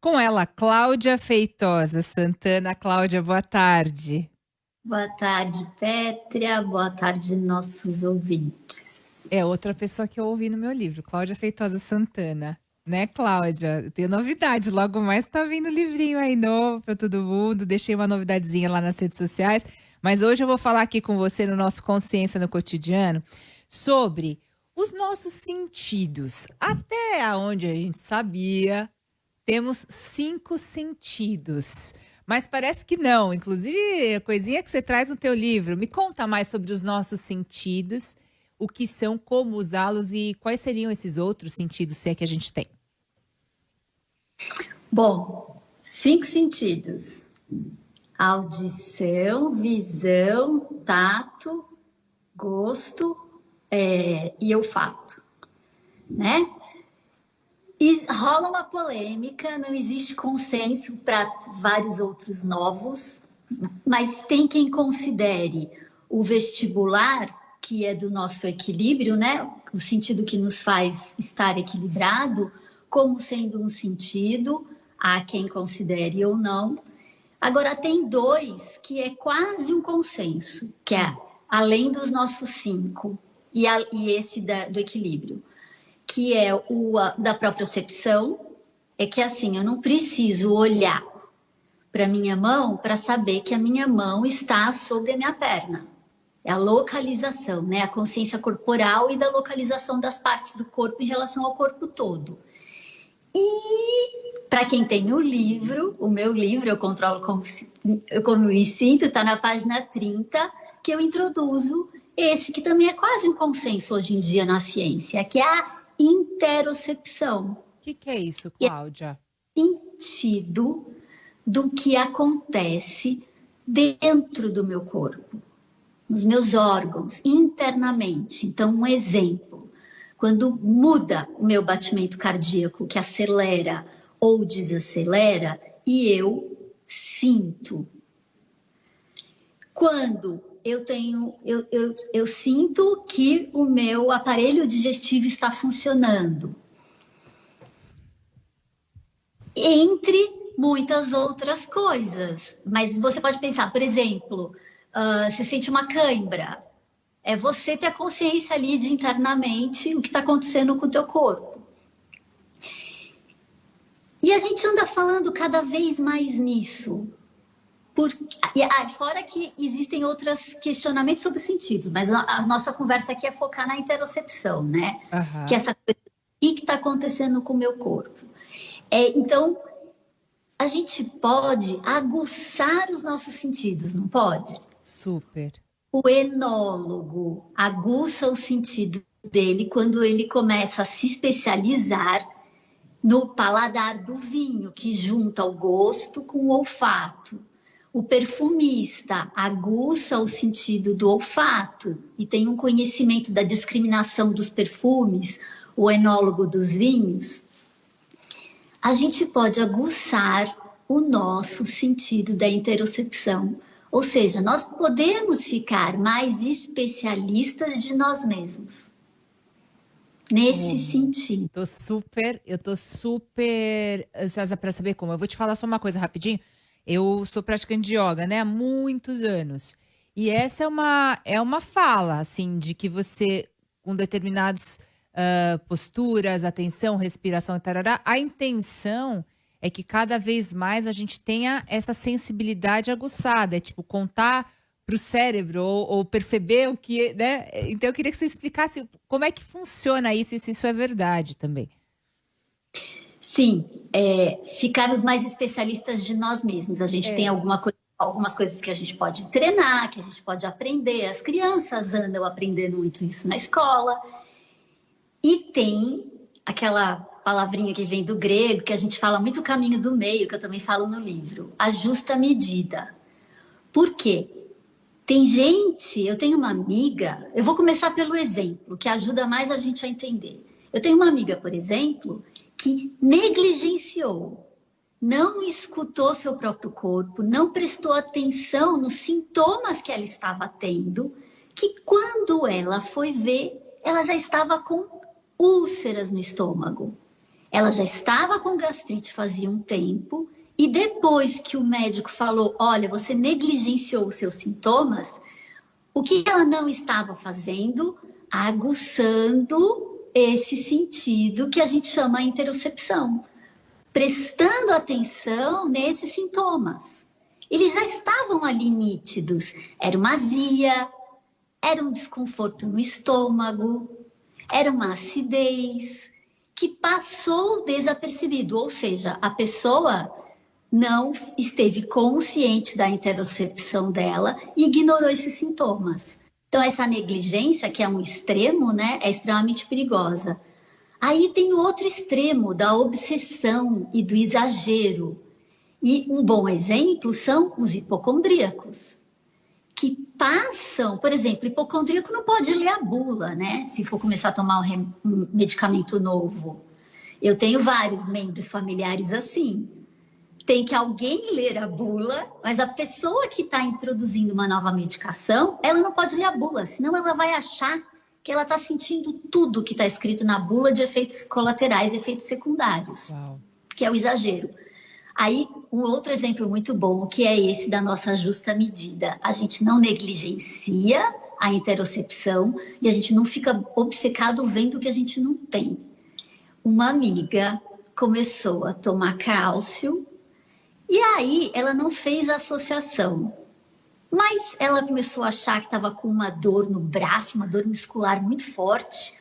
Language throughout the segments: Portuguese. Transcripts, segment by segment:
com ela, Cláudia Feitosa Santana. Cláudia, boa tarde. Boa tarde, Pétria. Boa tarde, nossos ouvintes. É outra pessoa que eu ouvi no meu livro, Cláudia Feitosa Santana. Né, Cláudia? Tem novidade. Logo mais tá vindo livrinho aí novo para todo mundo. Deixei uma novidadezinha lá nas redes sociais. Mas hoje eu vou falar aqui com você no nosso Consciência no Cotidiano sobre os nossos sentidos. Até onde a gente sabia, temos cinco sentidos. Mas parece que não. Inclusive, a coisinha que você traz no teu livro. Me conta mais sobre os nossos sentidos, o que são, como usá-los e quais seriam esses outros sentidos, se é que a gente tem. Bom, cinco sentidos: audição, visão, tato, gosto é, e olfato, né? Rola uma polêmica, não existe consenso para vários outros novos, mas tem quem considere o vestibular, que é do nosso equilíbrio, né? O sentido que nos faz estar equilibrado, como sendo um sentido, há quem considere ou não. Agora, tem dois que é quase um consenso, que é além dos nossos cinco, e, a, e esse da, do equilíbrio, que é o a, da propriocepção, é que assim, eu não preciso olhar para minha mão para saber que a minha mão está sobre a minha perna. É a localização, né? A consciência corporal e da localização das partes do corpo em relação ao corpo todo. E para quem tem o livro, o meu livro, Eu Controlo Como, como Me Sinto, está na página 30, que eu introduzo esse que também é quase um consenso hoje em dia na ciência, que é a interocepção. O que, que, é isso, Cláudia? É sentido do que acontece dentro do meu corpo, nos meus órgãos, internamente. Então, um exemplo quando muda o meu batimento cardíaco, que acelera ou desacelera, e eu sinto. Quando eu tenho, eu, eu, eu sinto que o meu aparelho digestivo está funcionando. Entre muitas outras coisas. Mas você pode pensar, por exemplo, uh, você sente uma cãibra é você ter a consciência ali de internamente o que está acontecendo com o teu corpo. E a gente anda falando cada vez mais nisso. Porque, ah, fora que existem outros questionamentos sobre o sentido, mas a, a, nossa conversa aqui é focar na interocepção, né? Uhum. Que é essa coisa, o que está acontecendo com o meu corpo? É, então, a gente pode aguçar os nossos sentidos, não pode? Super o enólogo aguça o sentido dele quando ele começa a se especializar no paladar do vinho, que junta o gosto com o olfato. O perfumista aguça o sentido do olfato e tem um conhecimento da discriminação dos perfumes, o enólogo dos vinhos. A gente pode aguçar o nosso sentido da interocepção ou seja, nós podemos ficar mais especialistas de nós mesmos. Nesse hum, sentido. Tô super, eu tô super ansiosa para saber como. Eu vou te falar só uma coisa rapidinho. Eu sou praticante de yoga, né, há muitos anos. E essa é uma é uma fala assim de que você com determinados uh, posturas, atenção, respiração, tarará, a intenção é que cada vez mais a gente tenha essa sensibilidade aguçada, é tipo contar para o cérebro ou, ou, perceber o que, né? Então eu queria que você explicasse como é que funciona isso e se isso é verdade também. Sim, é, ficarmos mais especialistas de nós mesmos. A gente é. tem alguma coisa algumas coisas que a gente pode treinar, que a gente pode aprender. As crianças andam aprendendo muito isso na escola. E tem aquela palavrinha que vem do grego, que a gente fala muito o caminho do meio, que eu também falo no livro, a justa medida. Por quê? Tem gente, eu tenho uma amiga, eu vou começar pelo exemplo, que ajuda mais a gente a entender. Eu tenho uma amiga, por exemplo, que negligenciou, não escutou seu próprio corpo, não prestou atenção nos sintomas que ela estava tendo, que quando ela foi ver, ela já estava com úlceras no estômago. Ela já estava com gastrite fazia um tempo e depois que o médico falou, olha, você negligenciou os seus sintomas, o que ela não estava fazendo? Aguçando esse sentido que a gente chama interocepção, prestando atenção nesses sintomas. Eles já estavam ali nítidos. Era uma azia, era um desconforto no estômago, era uma acidez que passou desapercebido, ou seja, a pessoa não esteve consciente da interocepção dela e ignorou esses sintomas. Então, essa negligência, que é um extremo, né, é extremamente perigosa. Aí tem o outro extremo da obsessão e do exagero. E um bom exemplo são os hipocondríacos, que passam, por exemplo, hipocondríaco não pode ler a bula, né? Se for começar a tomar um, um medicamento novo. Eu tenho vários membros familiares assim tem que alguém ler a bula, mas a pessoa que está introduzindo uma nova medicação, ela não pode ler a bula, senão ela vai achar que ela está sentindo tudo que está escrito na bula de efeitos colaterais, efeitos secundários, Uau. que é o exagero. Aí, um outro exemplo muito bom, que é esse da nossa justa medida. A gente não negligencia a interocepção e a gente não fica obcecado vendo o que a gente não tem. Uma amiga começou a tomar cálcio e aí ela não fez a associação. Mas ela começou a achar que estava com uma dor no braço, uma dor muscular muito forte,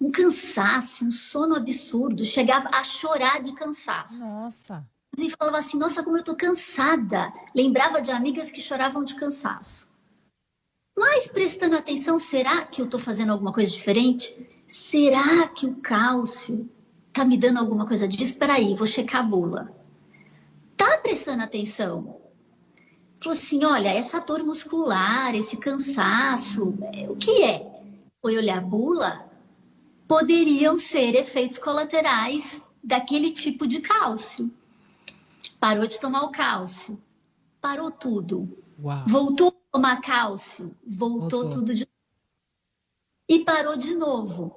um cansaço, um sono absurdo, chegava a chorar de cansaço. Nossa. E falava assim: Nossa, como eu estou cansada. Lembrava de amigas que choravam de cansaço. Mas prestando atenção, será que eu estou fazendo alguma coisa diferente? Será que o cálcio está me dando alguma coisa disso? Espera aí, vou checar a bula prestando atenção. Falou assim: olha, essa dor muscular, esse cansaço, é, o que é? Foi olhar a bula? Poderiam ser efeitos colaterais daquele tipo de cálcio. Parou de tomar o cálcio, parou tudo. Uau. Voltou a tomar cálcio, voltou, voltou. tudo de e parou de novo.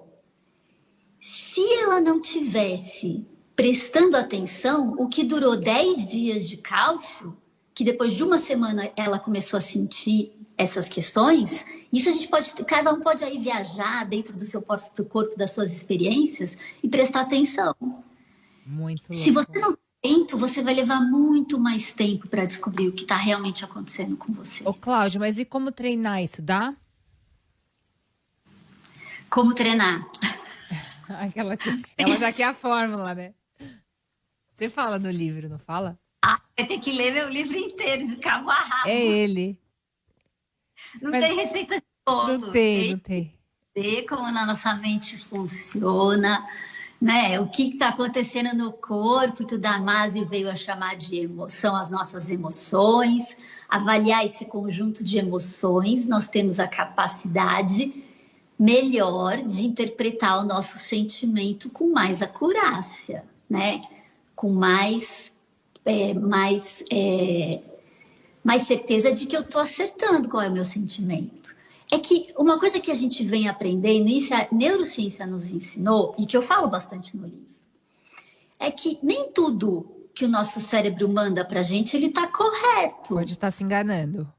Se ela não tivesse prestando atenção, o que durou 10 dias de cálcio, que depois de uma semana ela começou a sentir essas questões, isso a gente pode, cada um pode aí viajar dentro do seu próprio corpo, das suas experiências e prestar atenção. Muito louco. Se você não atento, você vai levar muito mais tempo para descobrir o que está realmente acontecendo com você. Ô, Cláudia, mas e como treinar isso? Dá? Como treinar? Aquela que, ela já quer a fórmula, né? Você fala no livro, não fala? Ah, vai ter que ler meu livro inteiro, de cabo a rabo. É ele. Não Mas tem receita de todo. Não tem, não tem. Ver como na nossa mente funciona, né? O que está acontecendo no corpo, que o Damasio veio a chamar de emoção, as nossas emoções. Avaliar esse conjunto de emoções, nós temos a capacidade melhor de interpretar o nosso sentimento com mais acurácia, né? Com mais, é, mais, é, mais certeza de que eu estou acertando qual é o meu sentimento. É que uma coisa que a gente vem aprendendo, e isso a neurociência nos ensinou, e que eu falo bastante no livro, é que nem tudo que o nosso cérebro manda para a gente, ele está correto. Pode estar tá se enganando.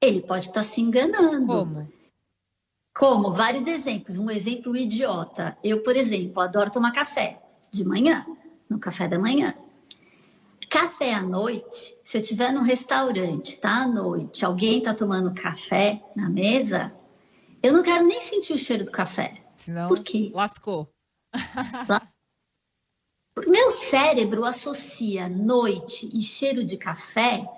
Ele pode estar tá se enganando. Como? Como? Vários exemplos. Um exemplo idiota. Eu, por exemplo, adoro tomar café de manhã no café da manhã. Café à noite, se eu estiver num restaurante, tá à noite, alguém tá tomando café na mesa, eu não quero nem sentir o cheiro do café. Senão, Por quê? lascou. Meu cérebro associa noite e cheiro de café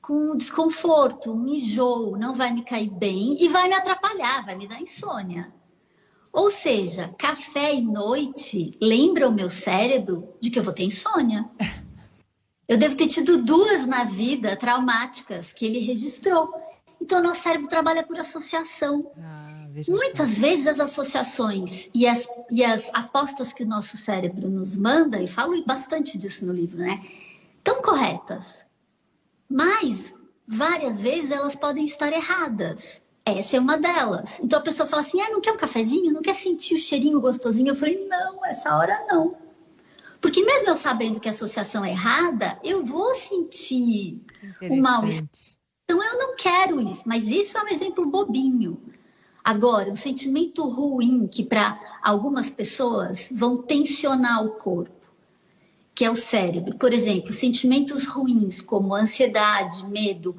com um desconforto, um enjoo, não vai me cair bem e vai me atrapalhar, vai me dar insônia. Ou seja, café e noite lembra o meu cérebro de que eu vou ter insônia. Eu devo ter tido duas na vida traumáticas que ele registrou. Então, nosso cérebro trabalha por associação. Ah, Muitas vezes as associações e as, e as apostas que o nosso cérebro nos manda, e falo bastante disso no livro, né? Estão corretas. Mas, várias vezes, elas podem estar erradas. Essa é uma delas. Então a pessoa fala assim: ah, não quer um cafezinho? Não quer sentir o cheirinho gostosinho? Eu falei: não, essa hora não. Porque mesmo eu sabendo que a associação é errada, eu vou sentir o mal-estar. Então eu não quero isso, mas isso é um exemplo bobinho. Agora, um sentimento ruim que para algumas pessoas vão tensionar o corpo, que é o cérebro. Por exemplo, sentimentos ruins como ansiedade, medo,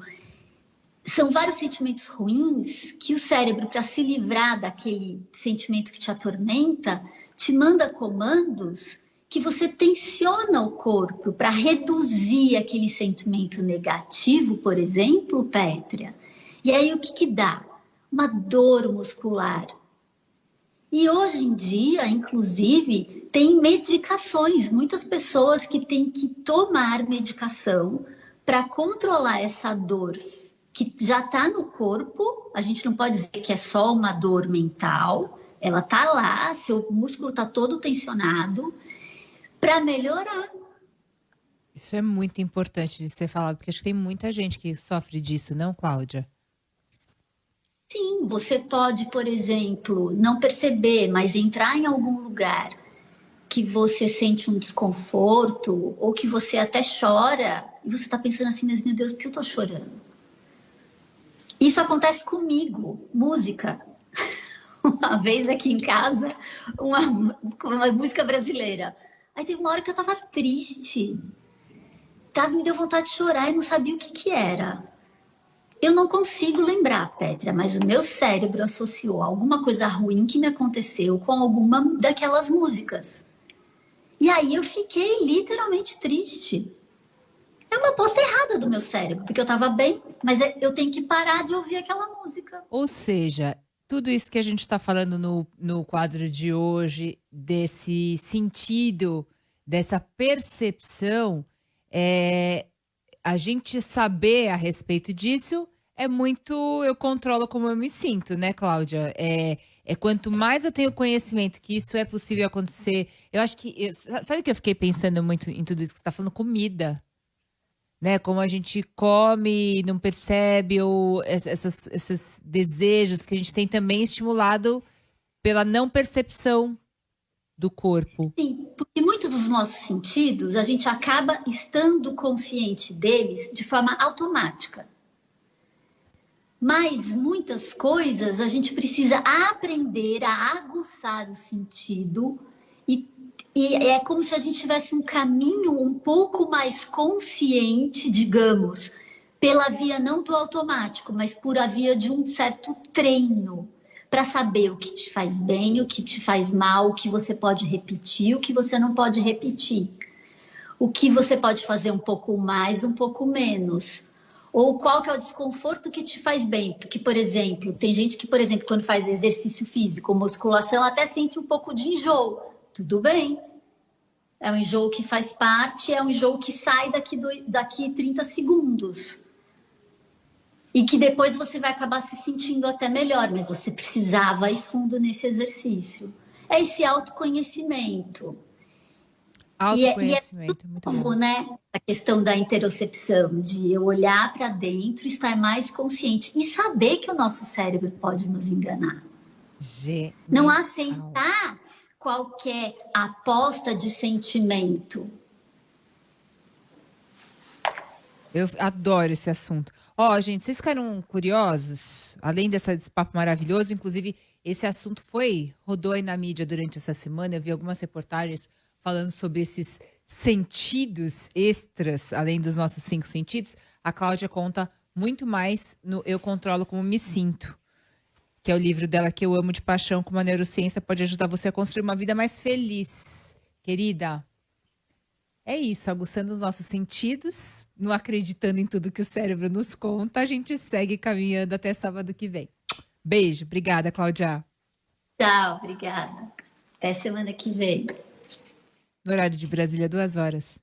são vários sentimentos ruins que o cérebro, para se livrar daquele sentimento que te atormenta, te manda comandos que você tensiona o corpo para reduzir aquele sentimento negativo, por exemplo, Pétria. E aí o que, que dá? Uma dor muscular. E hoje em dia, inclusive, tem medicações, muitas pessoas que têm que tomar medicação para controlar essa dor que já está no corpo. A gente não pode dizer que é só uma dor mental, ela está lá, seu músculo está todo tensionado para melhorar. Isso é muito importante de ser falado, porque acho que tem muita gente que sofre disso, não, Cláudia? Sim, você pode, por exemplo, não perceber, mas entrar em algum lugar que você sente um desconforto ou que você até chora e você está pensando assim, mas meu Deus, por que eu estou chorando? Isso acontece comigo, música. Uma vez aqui em casa, uma, uma música brasileira. Aí teve uma hora que eu tava triste. Tava, me deu vontade de chorar e não sabia o que que era. Eu não consigo lembrar, Petra, mas o meu cérebro associou alguma coisa ruim que me aconteceu com alguma daquelas músicas. E aí eu fiquei literalmente triste. É uma aposta errada do meu cérebro, porque eu estava bem, mas é, eu tenho que parar de ouvir aquela música. Ou seja, tudo isso que a gente está falando no, no quadro de hoje, desse sentido, dessa percepção, é, a gente saber a respeito disso é muito eu controlo como eu me sinto, né, Cláudia? É, é quanto mais eu tenho conhecimento que isso é possível acontecer. Eu acho que. Eu, sabe que eu fiquei pensando muito em tudo isso que você está falando? Comida né? Como a gente come e não percebe, ou essas, esses desejos que a gente tem também estimulado pela não percepção do corpo. Sim, porque muitos dos nossos sentidos a gente acaba estando consciente deles de forma automática. Mas muitas coisas a gente precisa aprender a aguçar o sentido e e é como se a gente tivesse um caminho um pouco mais consciente, digamos, pela via não do automático, mas por a via de um certo treino para saber o que te faz bem, o que te faz mal, o que você pode repetir, o que você não pode repetir. O que você pode fazer um pouco mais, um pouco menos. Ou qual que é o desconforto que te faz bem? Porque, por exemplo, tem gente que, por exemplo, quando faz exercício físico, musculação, até sente um pouco de enjoo. Tudo bem. É um enjoo que faz parte, é um enjoo que sai daqui, do, daqui 30 segundos. E que depois você vai acabar se sentindo até melhor, mas você precisava ir fundo nesse exercício. É esse autoconhecimento. Autoconhecimento, e é, e é muito novo, né? A questão da interocepção, de eu olhar para dentro, estar mais consciente e saber que o nosso cérebro pode nos enganar. Genial. Não aceitar qualquer aposta de sentimento. Eu adoro esse assunto. Ó, oh, gente, vocês ficaram curiosos? Além desse papo maravilhoso, inclusive, esse assunto foi, rodou aí na mídia durante essa semana. Eu vi algumas reportagens falando sobre esses sentidos extras, além dos nossos cinco sentidos. A Cláudia conta muito mais no Eu Controlo Como Me Sinto que é o livro dela que eu amo de paixão, como a neurociência pode ajudar você a construir uma vida mais feliz. Querida, é isso, aguçando os nossos sentidos, não acreditando em tudo que o cérebro nos conta, a gente segue caminhando até sábado que vem. Beijo, obrigada, Cláudia. Tchau, obrigada. Até semana que vem. No horário de Brasília, duas horas.